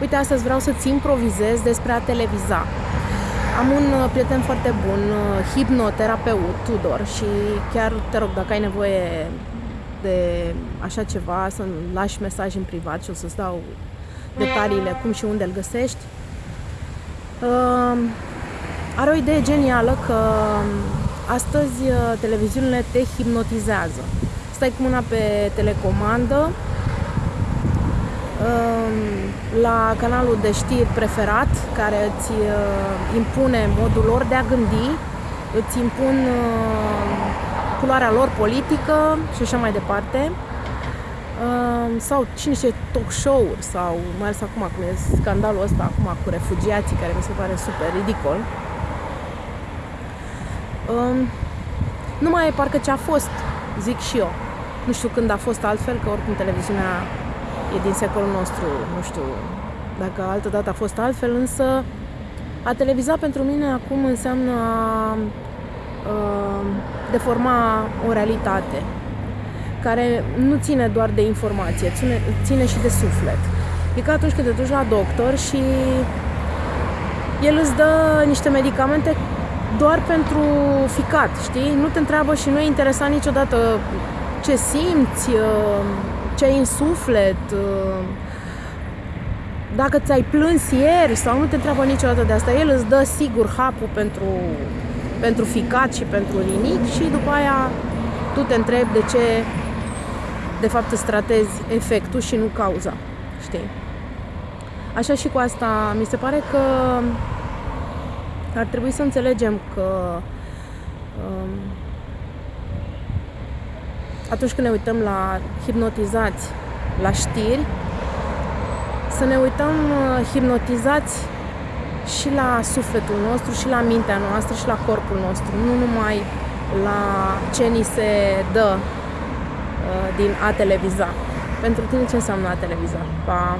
Uite, astăzi vreau să-ți improvizez despre a televiza. Am un uh, prieten foarte bun, uh, hipnoterapeut, Tudor, și chiar te rog, dacă ai nevoie de așa ceva, să-mi lași mesaj în privat și o să-ți dau detaliile cum și unde îl găsești. Uh, are o idee genială că um, astăzi televiziunile te hipnotizează. Stai cu mâna pe telecomandă, la canalul de știri preferat, care îți uh, impune modul lor de a gândi, îți impun uh, culoarea lor politică și așa mai departe. Uh, sau cine știe talk show-uri sau mai ales acum cum e scandalul ăsta acum cu refugiații care mi se pare super ridicol. Nu mai e parcă ce a fost, zic și eu. Nu știu când a fost altfel, că oricum televiziunea e din secolul nostru, nu știu dacă altă dată a fost altfel, însă a televiza pentru mine acum înseamnă a, a deforma o realitate care nu ține doar de informație, ține, ține și de suflet. E ca atunci când te duci la doctor și el îți dă niște medicamente doar pentru ficat, știi? Nu te întreabă și nu e interesant niciodată ce simți, ce ai în suflet, uh, dacă ți-ai plâns ieri sau nu te întreabă niciodată de asta. El îți dă sigur hapul pentru, pentru ficat și pentru nimic și după aia tu te întrebi de ce de fapt îți tratezi efectul și nu cauza, știi? Așa și cu asta, mi se pare că ar trebui să înțelegem că um, atunci când ne uităm la hipnotizați la știri, să ne uităm uh, hipnotizați și la sufletul nostru, și la mintea noastră, și la corpul nostru, nu numai la ce ni se dă uh, din a televiza. Pentru tine ce înseamnă a televiza? Pa!